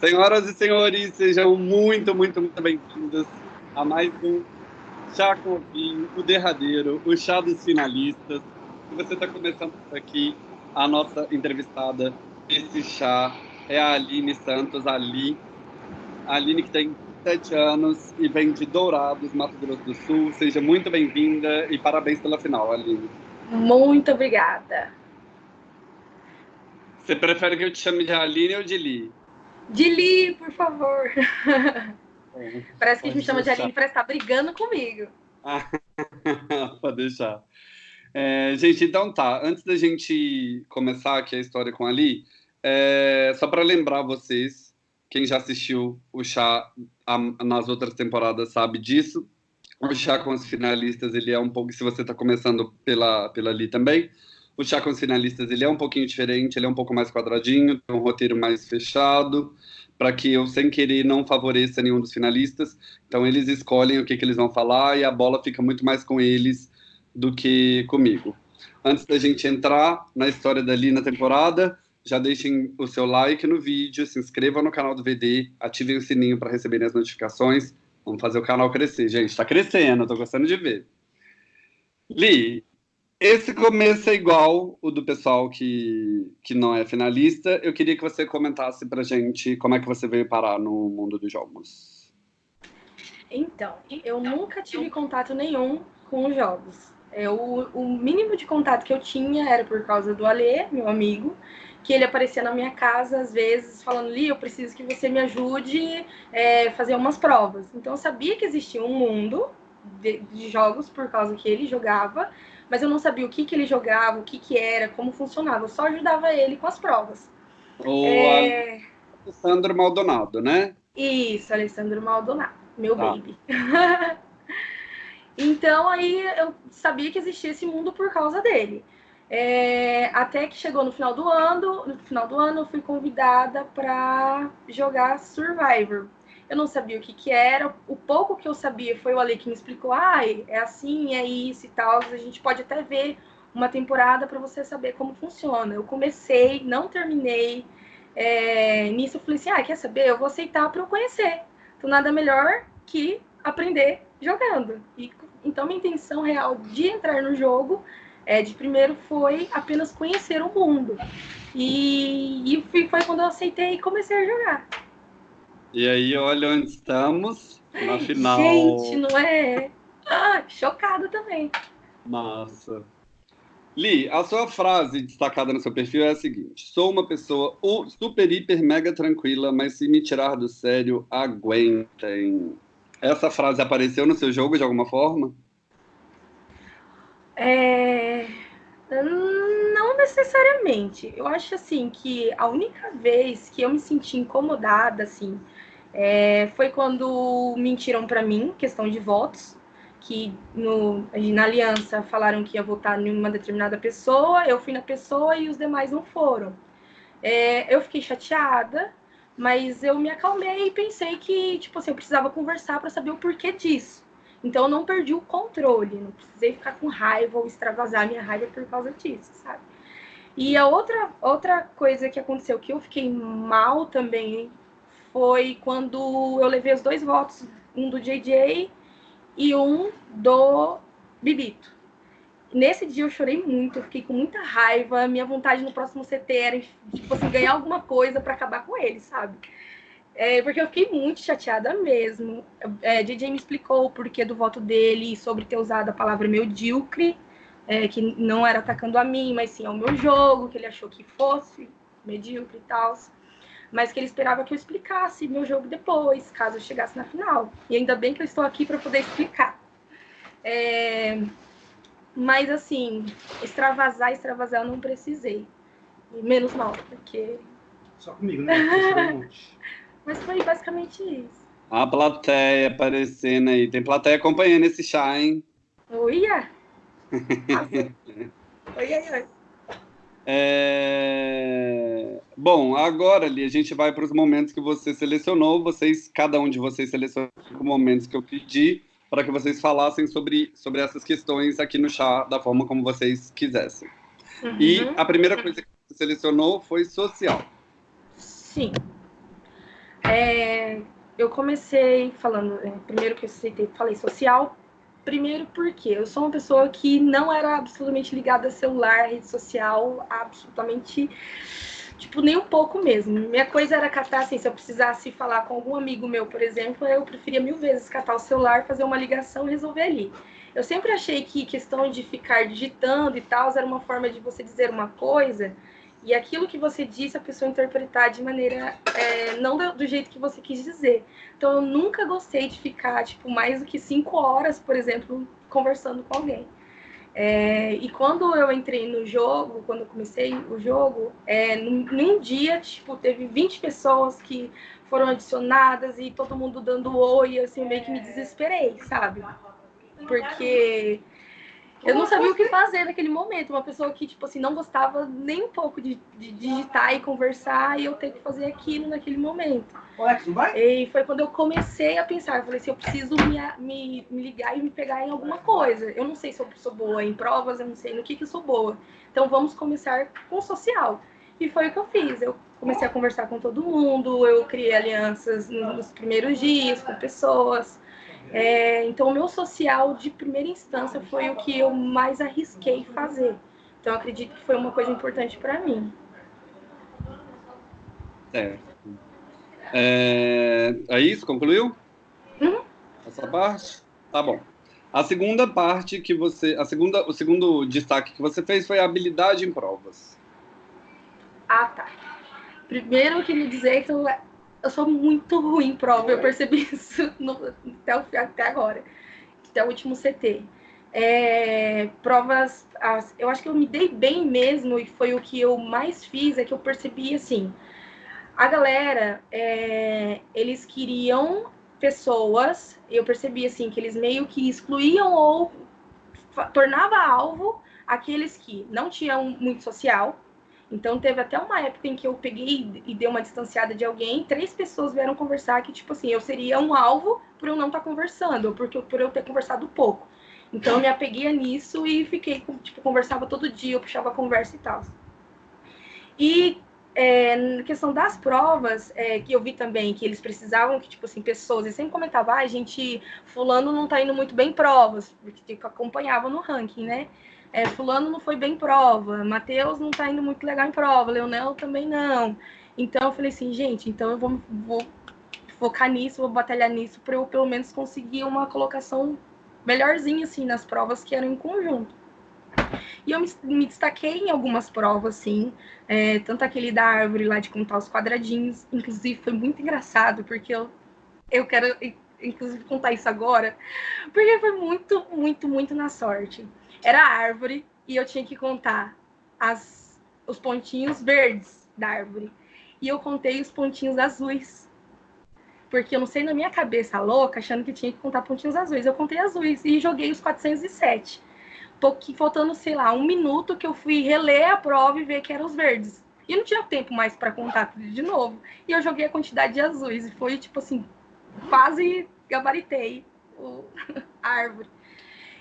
Senhoras e senhores, sejam muito, muito, muito bem-vindos a mais um Chá com Vinho, o derradeiro, o chá dos finalistas. E você está começando aqui a nossa entrevistada esse chá é a Aline Santos, Ali. A Aline que tem sete anos e vem de Dourados, Mato Grosso do Sul. Seja muito bem-vinda e parabéns pela final, Aline. Muito obrigada. Você prefere que eu te chame de Aline ou de Li? De Li, por favor. É, parece que a gente me chama de Aline para estar brigando comigo. Pode deixar. É, gente, então tá. Antes da gente começar aqui a história com a Li, é, só para lembrar vocês, quem já assistiu o chá a, nas outras temporadas sabe disso. O chá com os finalistas, ele é um pouco. Se você está começando pela, pela Li também, o chá com os finalistas ele é um pouquinho diferente, ele é um pouco mais quadradinho, tem um roteiro mais fechado, para que eu, sem querer, não favoreça nenhum dos finalistas. Então, eles escolhem o que, que eles vão falar e a bola fica muito mais com eles do que comigo. Antes da gente entrar na história dali na temporada, já deixem o seu like no vídeo, se inscrevam no canal do VD, ativem o sininho para receberem as notificações. Vamos fazer o canal crescer, gente. Está crescendo, estou gostando de ver. Li, esse começo é igual o do pessoal que, que não é finalista. Eu queria que você comentasse pra gente como é que você veio parar no mundo dos jogos. Então, eu nunca tive contato nenhum com os jogos. Eu, o mínimo de contato que eu tinha era por causa do Alê, meu amigo, que ele aparecia na minha casa às vezes falando, Li, eu preciso que você me ajude a é, fazer umas provas. Então eu sabia que existia um mundo de, de jogos por causa que ele jogava, mas eu não sabia o que, que ele jogava, o que, que era, como funcionava. Eu só ajudava ele com as provas. O é... Alessandro Maldonado, né? Isso, Alessandro Maldonado, meu ah. baby. então aí eu sabia que existia esse mundo por causa dele. É, até que chegou no final do ano, no final do ano eu fui convidada para jogar Survivor eu não sabia o que, que era. O pouco que eu sabia foi o Ale que me explicou, ah, é assim, é isso e tal. A gente pode até ver uma temporada para você saber como funciona. Eu comecei, não terminei. É, nisso eu falei assim, ah, quer saber? Eu vou aceitar para eu conhecer. Então nada melhor que aprender jogando. E, então minha intenção real de entrar no jogo é, de primeiro foi apenas conhecer o mundo. E, e foi quando eu aceitei e comecei a jogar. E aí, olha onde estamos na final. Gente, não é? Ah, chocada também. Massa. Li, a sua frase destacada no seu perfil é a seguinte: Sou uma pessoa super, hiper, mega tranquila, mas se me tirar do sério, aguentem. Essa frase apareceu no seu jogo de alguma forma? É... Não necessariamente. Eu acho assim que a única vez que eu me senti incomodada, assim, é, foi quando mentiram para mim, questão de votos, que no, na aliança falaram que ia votar em uma determinada pessoa, eu fui na pessoa e os demais não foram. É, eu fiquei chateada, mas eu me acalmei e pensei que, tipo assim, eu precisava conversar para saber o porquê disso. Então eu não perdi o controle, não precisei ficar com raiva ou extravasar minha raiva por causa disso, sabe? E a outra, outra coisa que aconteceu que eu fiquei mal também foi quando eu levei os dois votos, um do JJ e um do Bibito. Nesse dia eu chorei muito, eu fiquei com muita raiva. Minha vontade no próximo CT era tipo assim, ganhar alguma coisa para acabar com ele, sabe? É, porque eu fiquei muito chateada mesmo. É, DJ me explicou o porquê do voto dele sobre ter usado a palavra medíocre, é, que não era atacando a mim, mas sim ao meu jogo, que ele achou que fosse medíocre e tal mas que ele esperava que eu explicasse meu jogo depois, caso eu chegasse na final. E ainda bem que eu estou aqui para poder explicar. É... Mas, assim, extravasar, extravasar, eu não precisei. Menos mal, porque. Só comigo, né? mas foi basicamente isso. A plateia aparecendo aí. Tem plateia acompanhando esse chá, hein? Oia! Oi, oi, oi. É... Bom, agora ali a gente vai para os momentos que você selecionou. Vocês, cada um de vocês selecionou momentos que eu pedi para que vocês falassem sobre, sobre essas questões aqui no chá da forma como vocês quisessem. Uhum. E a primeira coisa que você selecionou foi social. Sim. É, eu comecei falando, é, primeiro que eu citei, falei social, primeiro porque eu sou uma pessoa que não era absolutamente ligada a celular, rede social, absolutamente, tipo, nem um pouco mesmo. Minha coisa era catar, assim, se eu precisasse falar com algum amigo meu, por exemplo, eu preferia mil vezes catar o celular, fazer uma ligação e resolver ali. Eu sempre achei que questão de ficar digitando e tal era uma forma de você dizer uma coisa e aquilo que você disse a pessoa interpretar de maneira é, não do, jeito que você quis dizer. Então eu nunca gostei de ficar tipo mais do que cinco horas, por exemplo, conversando com alguém. É, e quando eu entrei no jogo, quando eu comecei o jogo, é, num, num, dia, tipo, teve 20 pessoas que foram adicionadas e todo mundo dando oi, assim, meio que me desesperei, sabe? Porque eu não sabia o que fazer naquele momento. Uma pessoa que, tipo assim, não gostava nem um pouco de, de digitar e conversar e eu ter que fazer aquilo naquele momento. E foi quando eu comecei a pensar. Eu falei assim, eu preciso me, me, me ligar e me pegar em alguma coisa. Eu não sei se eu sou boa em provas, eu não sei no que, que eu sou boa. Então vamos começar com o social. E foi o que eu fiz. Eu comecei a conversar com todo mundo, eu criei alianças nos primeiros dias com pessoas. É, então, o meu social de primeira instância foi o que eu mais arrisquei fazer. Então, acredito que foi uma coisa importante para mim. Certo. É, é isso? Concluiu? Uhum. Essa parte? Tá bom. A segunda parte que você, a segunda, o segundo destaque que você fez foi a habilidade em provas. Ah, tá. Primeiro eu queria dizer que eu eu sou muito ruim em prova, eu percebi isso no, até, o, até agora, até o último CT. É, provas, as, eu acho que eu me dei bem mesmo, e foi o que eu mais fiz, é que eu percebi assim, a galera, é, eles queriam pessoas, eu percebi assim, que eles meio que excluíam ou tornava alvo aqueles que não tinham muito social, então teve até uma época em que eu peguei e dei uma distanciada de alguém, três pessoas vieram conversar que, tipo assim, eu seria um alvo por eu não estar tá conversando, ou porque, por eu ter conversado pouco. Então eu me apeguei nisso e fiquei, tipo, conversava todo dia, eu puxava conversa e tal. E é, na questão das provas, é, que eu vi também que eles precisavam que, tipo assim, pessoas, e sempre comentava, ah, gente, fulano não tá indo muito bem em provas, porque acompanhava no ranking, né? É, fulano não foi bem em prova, Matheus não tá indo muito legal em prova, Leonel também não. Então eu falei assim, gente, então eu vou, vou focar nisso, vou batalhar nisso para eu pelo menos conseguir uma colocação melhorzinha assim nas provas que eram em conjunto. E eu me, me destaquei em algumas provas, sim, é, tanto aquele da árvore lá de contar os quadradinhos, inclusive foi muito engraçado, porque eu, eu quero, inclusive, contar isso agora, porque foi muito, muito, muito na sorte era árvore e eu tinha que contar as, os pontinhos verdes da árvore. E eu contei os pontinhos azuis. Porque eu não sei na minha cabeça louca, achando que tinha que contar pontinhos azuis. Eu contei azuis e joguei os 407. Pouquinho, faltando, sei lá, um minuto que eu fui reler a prova e ver que eram os verdes. E não tinha tempo mais para contar tudo de novo. E eu joguei a quantidade de azuis. E foi, tipo assim, quase gabaritei a árvore.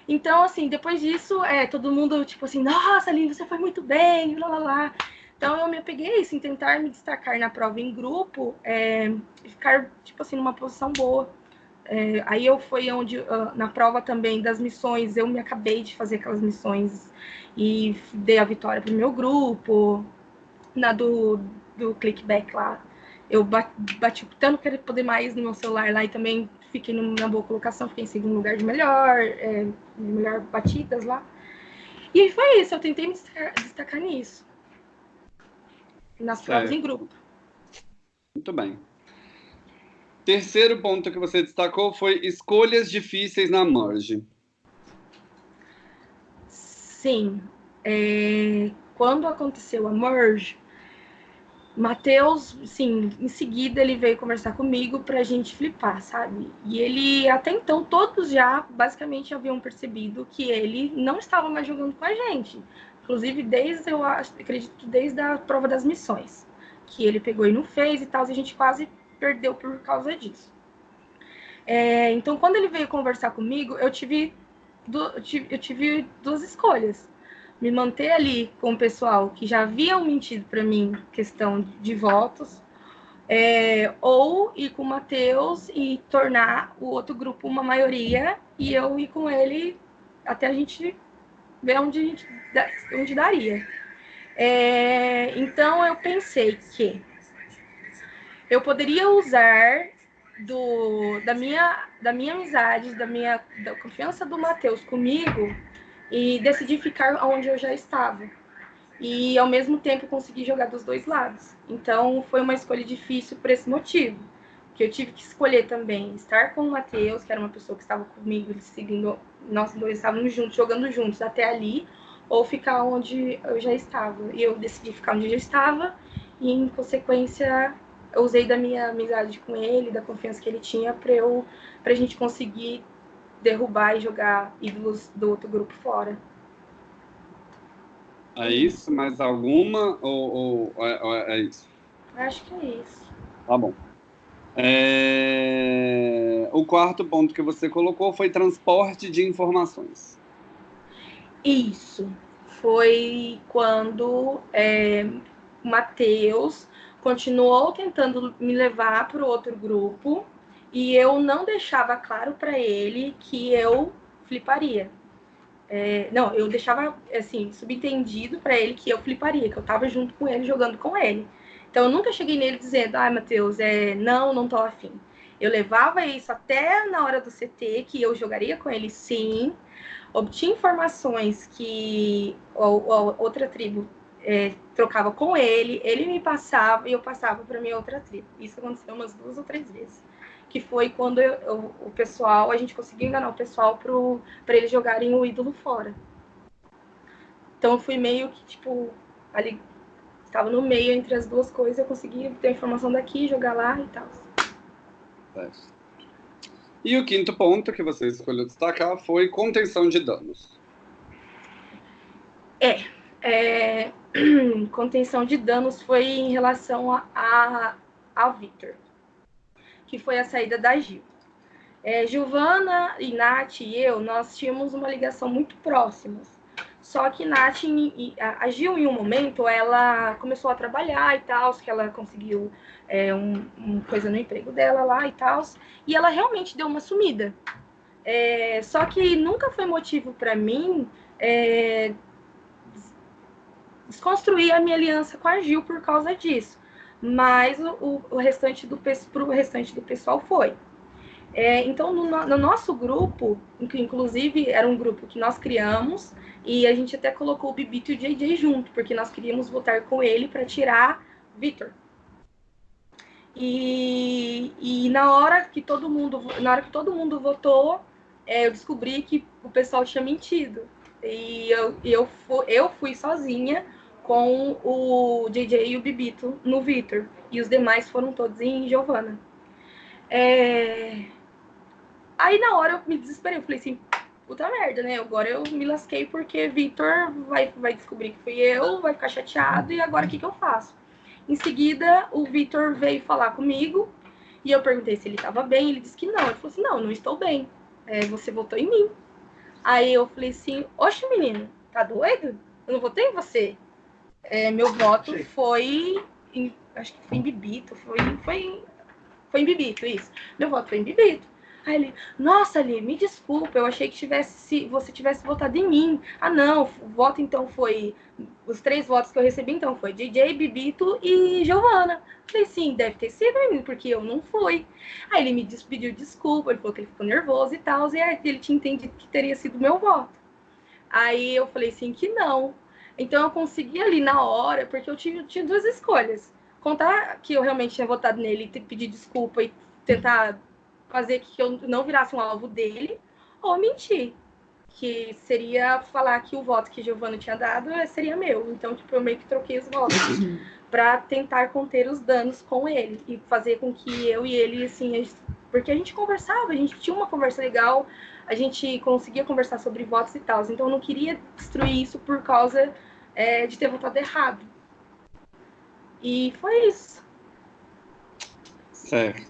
Então, assim, depois disso, é, todo mundo, tipo assim, nossa, Aline, você foi muito bem, lá, lá, lá. Então, eu me apeguei a isso, em tentar me destacar na prova em grupo, é, ficar, tipo assim, numa posição boa. É, aí eu fui onde, uh, na prova também das missões, eu me acabei de fazer aquelas missões e dei a vitória pro meu grupo. Na do, do clickback lá, eu bati, bati tanto querer poder mais no meu celular lá e também fiquei numa boa colocação, fiquei em segundo lugar de melhor, é, melhor batidas lá. E foi isso, eu tentei me destacar, destacar nisso. Nas provas em grupo. Muito bem. Terceiro ponto que você destacou foi escolhas difíceis na merge. Sim. É, quando aconteceu a merge, Matheus, sim, em seguida ele veio conversar comigo para a gente flipar, sabe? E ele, até então, todos já basicamente haviam percebido que ele não estava mais jogando com a gente. Inclusive, desde, eu acredito, desde a prova das missões, que ele pegou e não fez e tal, a gente quase perdeu por causa disso. É, então, quando ele veio conversar comigo, eu tive, eu tive duas escolhas me manter ali com o pessoal que já haviam mentido para mim questão de votos, É, ou ir com o Matheus e tornar o outro grupo uma maioria e eu ir com ele até a gente ver onde, a gente, onde daria. É, então eu pensei que eu poderia usar do, da, minha, da minha amizade, da minha da confiança do Matheus comigo e decidi ficar onde eu já estava e ao mesmo tempo conseguir jogar dos dois lados. Então foi uma escolha difícil por esse motivo, que eu tive que escolher também estar com o Matheus, que era uma pessoa que estava comigo, seguindo, nós dois estávamos juntos, jogando juntos até ali, ou ficar onde eu já estava. E eu decidi ficar onde eu já estava e em consequência eu usei da minha amizade com ele, da confiança que ele tinha para eu gente conseguir derrubar e jogar ídolos do outro grupo fora. É isso? Mais alguma? Ou, ou é, é, isso? Acho que é isso. Tá bom. É... O quarto ponto que você colocou foi transporte de informações. Isso. Foi quando é, Matheus continuou tentando me levar para o outro grupo e eu não deixava claro para ele que eu fliparia. É, não, eu deixava, assim, subentendido para ele que eu fliparia, que eu tava junto com ele, jogando com ele. Então, eu nunca cheguei nele dizendo, ai, ah, Matheus, é, não, não tô afim. Eu levava isso até na hora do CT, que eu jogaria com ele sim, obtinha informações que a, outra tribo é, trocava com ele, ele me passava e eu passava para minha outra tribo. Isso aconteceu umas duas ou três vezes que foi quando eu, eu, o pessoal, a gente conseguiu enganar o pessoal para eles jogarem o ídolo fora. Então eu fui meio que, tipo, ali, estava no meio entre as duas coisas, eu consegui ter a informação daqui, jogar lá e tal. E o quinto ponto que você escolheu destacar foi contenção de danos. É, é contenção de danos foi em relação a, a, ao Victor que foi a saída da Gil. É, Giovana e Nath e eu, nós tínhamos uma ligação muito próxima. Só que Nath, a Gil, em um momento, ela começou a trabalhar e tal, que ela conseguiu é, um, coisa no emprego dela lá e tal, e ela realmente deu uma sumida. É, só que nunca foi motivo para mim é, desconstruir a minha aliança com a Gil por causa disso mas o, o restante do para o restante do pessoal foi. É, então, no, no, nosso grupo, que inclusive era um grupo que nós criamos, e a gente até colocou o Bibito e o JJ junto, porque nós queríamos votar com ele para tirar Victor. E, e na hora que todo mundo, na hora que todo mundo votou, é, eu descobri que o pessoal tinha mentido. E eu, eu, eu fui sozinha com o JJ e o Bibito no Victor. E os demais foram todos em Giovanna. É... Aí na hora eu me desesperei, eu falei assim, puta merda, né? Agora eu me lasquei porque Victor vai, vai descobrir que fui eu, vai ficar chateado, e agora o que, que eu faço? Em seguida, o Victor veio falar comigo e eu perguntei se ele estava bem. Ele disse que não. Ele falou assim: Não, não estou bem. É, você votou em mim. Aí eu falei assim: Oxe, menino, tá doido? Eu não votei em você. É, meu voto foi. Em, acho que foi em Bibito. Foi, foi, foi em Bibito, isso. Meu voto foi em Bibito. Aí ele, nossa, Ali, me desculpa, eu achei que tivesse, se você tivesse votado em mim. Ah, não, o voto então foi. Os três votos que eu recebi então foi DJ, Bibito e Giovana. Falei, sim, deve ter sido em porque eu não fui. Aí ele me pediu desculpa, ele falou que ele ficou nervoso e tal, e aí ele tinha entendido que teria sido meu voto. Aí eu falei assim que não. Então eu consegui ali na hora, porque eu tinha, tinha duas escolhas. Contar que eu realmente tinha votado nele e pedir desculpa e tentar fazer que eu não virasse um alvo dele, ou mentir. Que seria falar que o voto que Giovanna tinha dado seria meu. Então, tipo, eu meio que troquei os votos para tentar conter os danos com ele e fazer com que eu e ele, assim, porque a gente conversava, a gente tinha uma conversa legal, a gente conseguia conversar sobre votos e tal. Então, eu não queria destruir isso por causa é, de ter votado errado. E foi isso. Certo.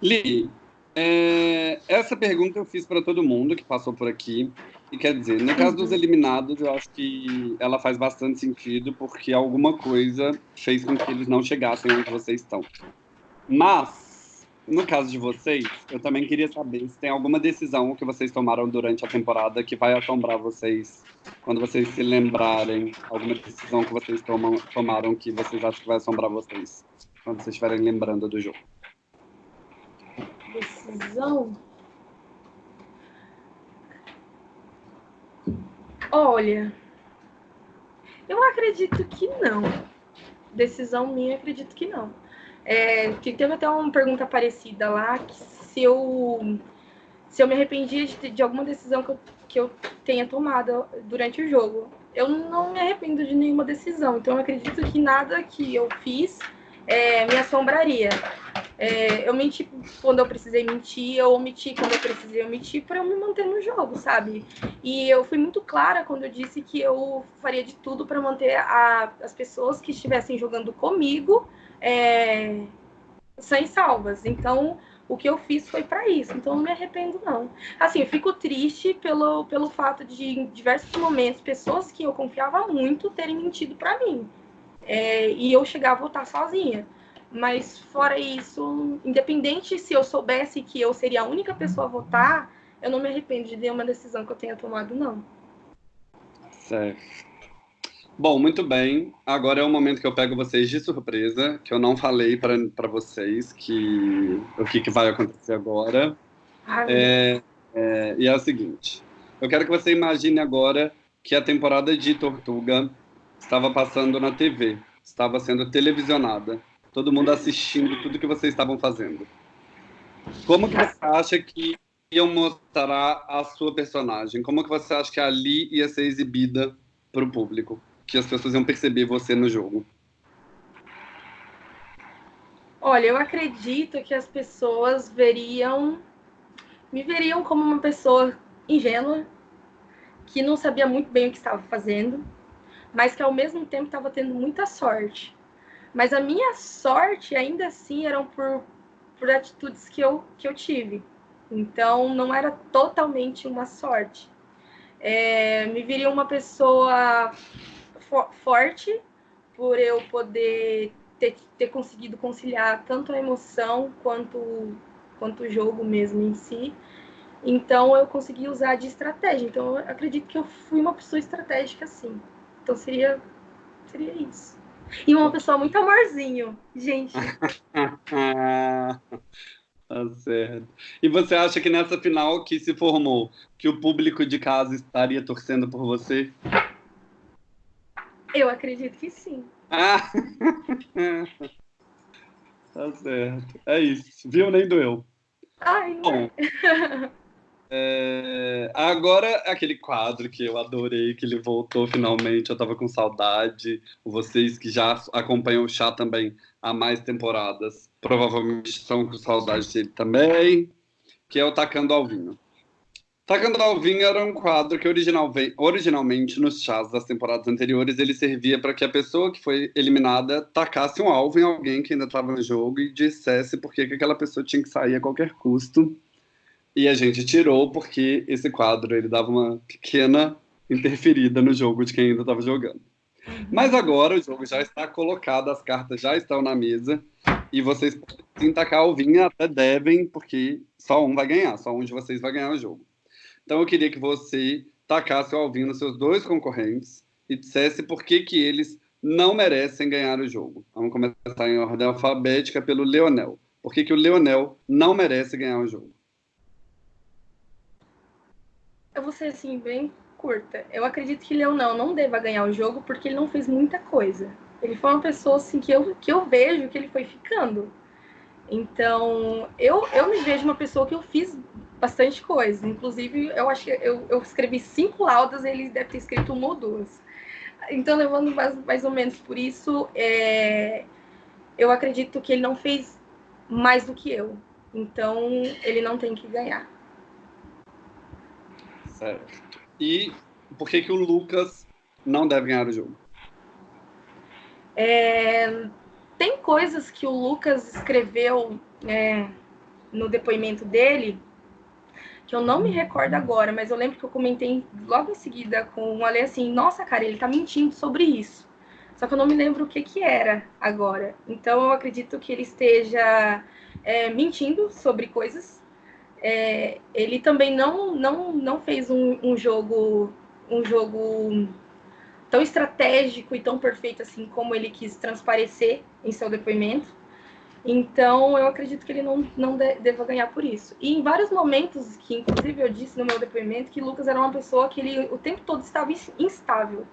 Li, é, essa pergunta eu fiz para todo mundo que passou por aqui. E quer dizer, no caso dos uhum. eliminados, eu acho que ela faz bastante sentido, porque alguma coisa fez com que eles não chegassem onde vocês estão. Mas, no caso de vocês, eu também queria saber se tem alguma decisão que vocês tomaram durante a temporada que vai assombrar vocês quando vocês se lembrarem, alguma decisão que vocês tomam, tomaram que vocês acham que vai assombrar vocês, quando vocês estiverem lembrando do jogo. Decisão? Olha, eu acredito que não. Decisão minha, acredito que não. É, teve até uma pergunta parecida lá, que se eu, se eu me arrependia de, de alguma decisão que eu, que eu tenha tomado durante o jogo. Eu não me arrependo de nenhuma decisão, então eu acredito que nada que eu fiz é, me assombraria. É, eu menti quando eu precisei mentir, eu omiti quando eu precisei omitir para eu me manter no jogo, sabe? E eu fui muito clara quando eu disse que eu faria de tudo para manter a, as pessoas que estivessem jogando comigo é, sem salvas. Então, o que eu fiz foi para isso. Então, não me arrependo, não. Assim, eu fico triste pelo, pelo fato de, em diversos momentos, pessoas que eu confiava muito terem mentido para mim. É, e eu chegar a votar sozinha. Mas fora isso, independente se eu soubesse que eu seria a única pessoa a votar, eu não me arrependo de nenhuma decisão que eu tenha tomado, não. Certo. Bom, muito bem. Agora é o momento que eu pego vocês de surpresa, que eu não falei para vocês que o que, que vai acontecer agora. é, é, e é o seguinte: eu quero que você imagine agora que a temporada de Tortuga estava passando na TV, estava sendo televisionada todo mundo assistindo tudo que vocês estavam fazendo. Como que você acha que iam mostrar a sua personagem? Como que você acha que ali ia ser exibida para o público? Que as pessoas iam perceber você no jogo? Olha, eu acredito que as pessoas veriam, me veriam como uma pessoa ingênua, que não sabia muito bem o que estava fazendo, mas que ao mesmo tempo estava tendo muita sorte. Mas a minha sorte, ainda assim, eram por, por atitudes que eu, que eu tive. Então, não era totalmente uma sorte. É, me viria uma pessoa fo forte por eu poder ter, ter conseguido conciliar tanto a emoção quanto, quanto o jogo mesmo em si. Então, eu consegui usar de estratégia. Então, eu acredito que eu fui uma pessoa estratégica, sim. Então, seria, seria isso. E uma pessoa muito amorzinho, gente. tá certo. E você acha que nessa final que se formou, que o público de casa estaria torcendo por você? Eu acredito que sim. Ah. tá certo. É isso. Viu? Nem doeu. Ai, Bom, é, agora, aquele quadro que eu adorei, que ele voltou finalmente, eu tava com saudade. Vocês que já acompanham o chá também há mais temporadas, provavelmente estão com saudade dele também, que é o Tacando ao Vinho. Tacando ao Vinho era um quadro que original, originalmente nos chás das temporadas anteriores ele servia para que a pessoa que foi eliminada tacasse um alvo em alguém que ainda estava no jogo e dissesse por que aquela pessoa tinha que sair a qualquer custo e a gente tirou porque esse quadro ele dava uma pequena interferida no jogo de quem ainda estava jogando. Uhum. Mas agora o jogo já está colocado, as cartas já estão na mesa e vocês podem tacar o vinho até devem, porque só um vai ganhar, só um de vocês vai ganhar o jogo. Então eu queria que você tacasse o Alvinho nos seus dois concorrentes e dissesse por que, que eles não merecem ganhar o jogo. Vamos começar em ordem alfabética pelo Leonel. Por que, que o Leonel não merece ganhar o jogo? eu vou ser assim, bem curta. Eu acredito que Leonel não deva ganhar o jogo porque ele não fez muita coisa. Ele foi uma pessoa assim que eu, que eu vejo que ele foi ficando. Então, eu, eu me vejo uma pessoa que eu fiz bastante coisa. Inclusive, eu acho que eu, eu escrevi cinco laudas, ele deve ter escrito uma ou duas. Então, levando mais, mais ou menos por isso, é, eu acredito que ele não fez mais do que eu. Então, ele não tem que ganhar. Certo. E por que, que o Lucas não deve ganhar o jogo? É, tem coisas que o Lucas escreveu é, no depoimento dele que eu não me recordo agora, mas eu lembro que eu comentei logo em seguida com o Ale assim, nossa, cara, ele tá mentindo sobre isso. Só que eu não me lembro o que que era agora. Então eu acredito que ele esteja é, mentindo sobre coisas. É, ele também não, não, não fez um, um jogo um jogo tão estratégico e tão perfeito assim como ele quis transparecer em seu depoimento. Então, eu acredito que ele não, não deva ganhar por isso. E em vários momentos, que inclusive eu disse no meu depoimento, que Lucas era uma pessoa que ele o tempo todo estava instável,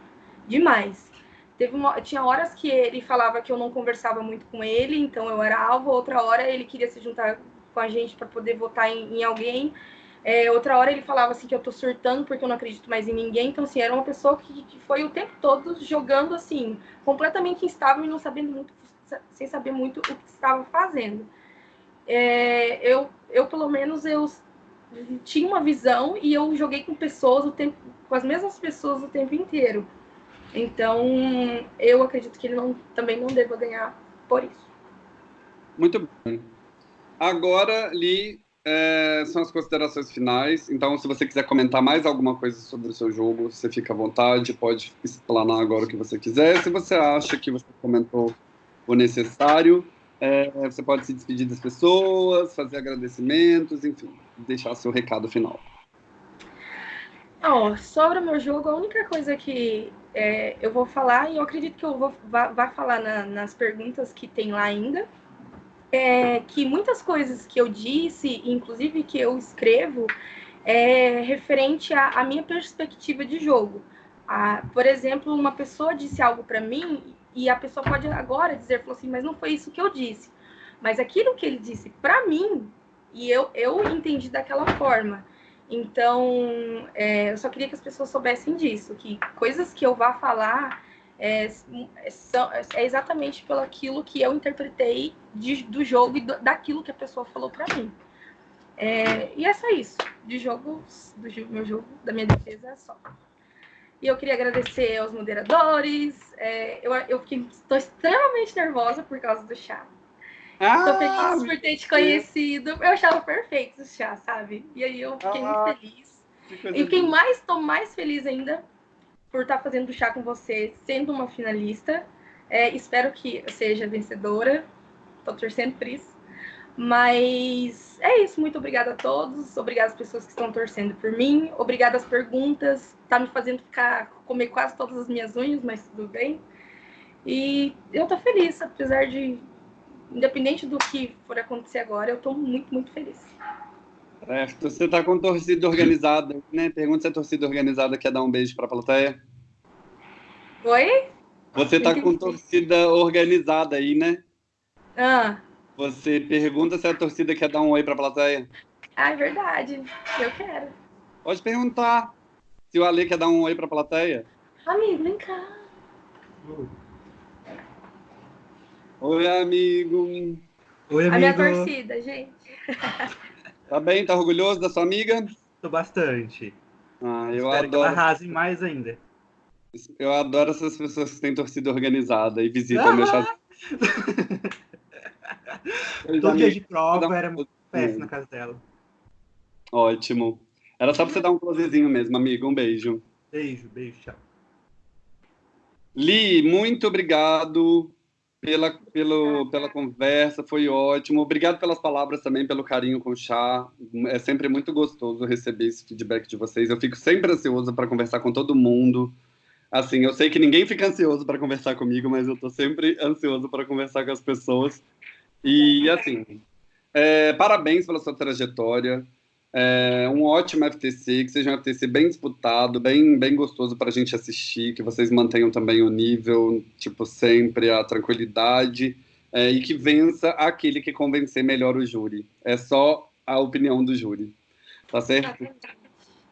demais. Teve uma, tinha horas que ele falava que eu não conversava muito com ele, então eu era alvo, outra hora ele queria se juntar com a gente para poder votar em, em alguém. É, outra hora ele falava assim que eu tô surtando porque eu não acredito mais em ninguém. Então, assim, era uma pessoa que, que foi o tempo todo jogando assim, completamente instável e não sabendo muito sem saber muito o que estava fazendo. É, eu, eu, pelo menos, eu tinha uma visão e eu joguei com pessoas o tempo, com as mesmas pessoas o tempo inteiro. Então, eu acredito que ele não, também não deva ganhar por isso. Muito bem. Agora, Li, é, são as considerações finais. Então, se você quiser comentar mais alguma coisa sobre o seu jogo, você fica à vontade, pode explanar agora o que você quiser. Se você acha que você comentou o necessário. É, você pode se despedir das pessoas, fazer agradecimentos, enfim, deixar seu recado final. Oh, sobre o meu jogo, a única coisa que é, eu vou falar, e eu acredito que eu vou vá, vá falar na, nas perguntas que tem lá ainda, é que muitas coisas que eu disse, inclusive que eu escrevo, é referente à, minha perspectiva de jogo. Ah, por exemplo, uma pessoa disse algo para mim e a pessoa pode agora dizer, falou assim, mas não foi isso que eu disse. Mas aquilo que ele disse para mim, e eu, eu entendi daquela forma. Então, é, eu só queria que as pessoas soubessem disso, que coisas que eu vá falar é, são, é exatamente pelo aquilo que eu interpretei de, do jogo e do, daquilo que a pessoa falou para mim. É, e é só isso. De jogo, do meu jogo, da minha defesa, é só. E eu queria agradecer aos moderadores. É, eu, eu fiquei, estou extremamente nervosa por causa do chá. Estou ah, feliz por ter te conhecido. Eu achava perfeito o chá, sabe? E aí eu fiquei ah, muito feliz. E quem mais estou mais feliz ainda por estar fazendo chá com você, sendo uma finalista. É, espero que seja vencedora. Estou torcendo por isso. Mas é isso, muito obrigada a todos, obrigada às pessoas que estão torcendo por mim, obrigada às perguntas, tá me fazendo ficar comer quase todas as minhas unhas, mas tudo bem. E eu tô feliz, apesar de independente do que for acontecer agora, eu tô muito, muito feliz. Certo. Você tá com torcida organizada, né? Pergunta se a torcida organizada quer dar um beijo para a plateia. Oi? Você tá com torcida organizada aí, né? Ah. Você pergunta se a torcida quer dar um oi para a plateia. Ah, é verdade. Eu quero. Pode perguntar se o Ale quer dar um oi para a plateia. Amigo, vem cá. Oi, amigo. Oi, amigo. A minha torcida, gente. Tá bem? Tá orgulhoso da sua amiga? Tô bastante. Ah, eu Espero adoro. que ela arrase mais ainda. Eu adoro essas pessoas que têm torcida organizada e visitam ah! meu chá. Todo dia de prova era muito festa na casa dela. Ótimo. Era só pra você dar um closezinho mesmo, amigo. Um beijo. Beijo, beijo, tchau. Li, muito obrigado pela, pelo, pela conversa, foi ótimo. Obrigado pelas palavras também, pelo carinho com o chá. É sempre muito gostoso receber esse feedback de vocês. Eu fico sempre ansioso para conversar com todo mundo. Assim, eu sei que ninguém fica ansioso para conversar comigo, mas eu estou sempre ansioso para conversar com as pessoas. E, assim, é, parabéns pela sua trajetória. É um ótimo FTC, que seja um FTC bem disputado, bem, bem gostoso para a gente assistir, que vocês mantenham também o nível, tipo, sempre, a tranquilidade, é, e que vença aquele que convencer melhor o júri. É só a opinião do júri. Tá certo?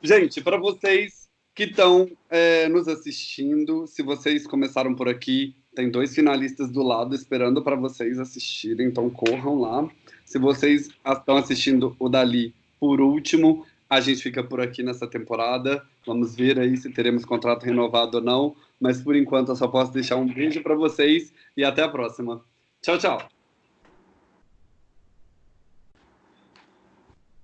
Gente, para vocês que estão é, nos assistindo, se vocês começaram por aqui, tem dois finalistas do lado esperando para vocês assistirem, então corram lá. Se vocês estão assistindo o Dali por último, a gente fica por aqui nessa temporada. Vamos ver aí se teremos contrato renovado ou não. Mas por enquanto eu só posso deixar um beijo para vocês e até a próxima. Tchau, tchau.